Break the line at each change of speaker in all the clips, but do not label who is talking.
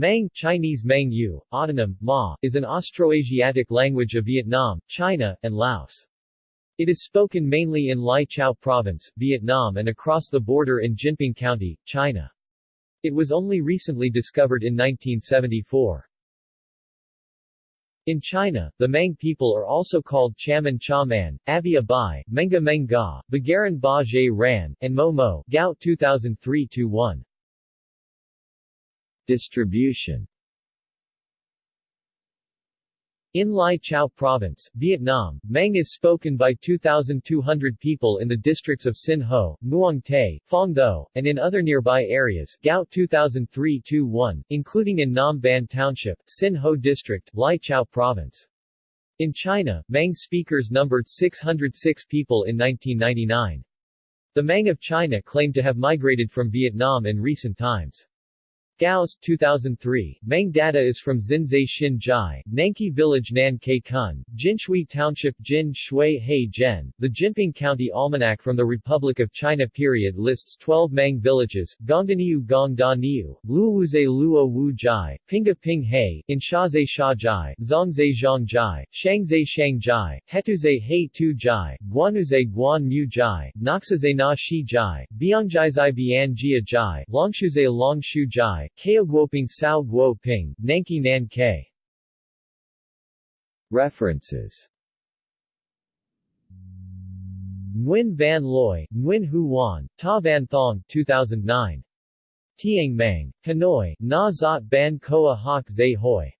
Mang Chinese Mang Yu, autonym, Ma, is an Austroasiatic language of Vietnam, China, and Laos. It is spoken mainly in Lai Chau Province, Vietnam and across the border in Jinping County, China. It was only recently discovered in 1974. In China, the Mang people are also called Chaman Chaman, Avia Bai, Menga Menga, Bagaran Ba Ran, and Mo Mo Gao 2003-1. Distribution in Lai Chau Province, Vietnam, Mang is spoken by 2,200 people in the districts of Sinh Ho, Muang Thê, Phong Tho, and in other nearby areas Gao 2003-1, including in Nam Ban Township, Sinh Ho District, Lai Chau Province. In China, Mang speakers numbered 606 people in 1999. The Mang of China claim to have migrated from Vietnam in recent times. Gao's 2003, Mang data is from Xinzai Xin Jai, Nanki Village Nan Ke Kun, Jinshui Township Jin Shui He Zhen. The Jinping County Almanac from the Republic of China period lists 12 Mang villages, Gongdaniu Gong Da Niu, Luowuze Luo Wu Jai, Pinga Ping He, Inshazai Sha Jai, Zongzai Zhang Jai, Shangzai Shang Jai, Hetuze He Tu Jai, Guanuze Guan Mu Jai, Noxaze Na Shi Jai, Biangjaizai Bian Jia Jai, Longshuze Longshu Jai, Kaoguoping Sao Guo Ping, Nanki Nan Ke. References Nguyen Van Loy, Nguyen Hu Wan, Ta Van Thong 2009. Tiang Mang, Hanoi, Na Zot Ban Koa Hoc Zay Hoi.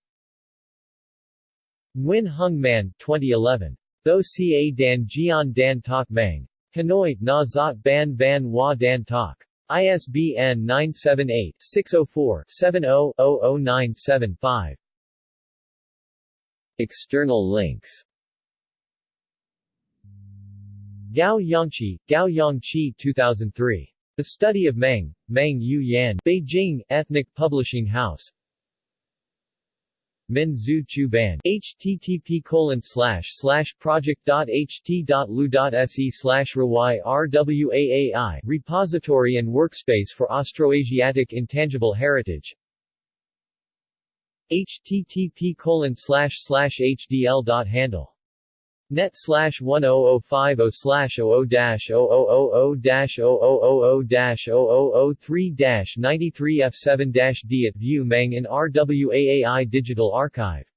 Nguyen Hung Man 2011. Tho Ca Dan Jian Dan Tok Mang. Hanoi, Na Zot Ban Van Wa Dan Tok. ISBN 978-604-70-00975. External links Gao Yongqi, Gao Yongqi 2003. The Study of Meng, Meng Yu Yan, Beijing, Ethnic Publishing House Min Zhu Chu Ban http colon slash slash project.ht.lu.se slash RWAAI repository and workspace for Austroasiatic intangible heritage. http colon slash slash hdl.handle net slash 10050 slash 00 dash 0000 dash 0000 dash 0003 dash 93 F7 dash D at View Mang in RWAAI Digital Archive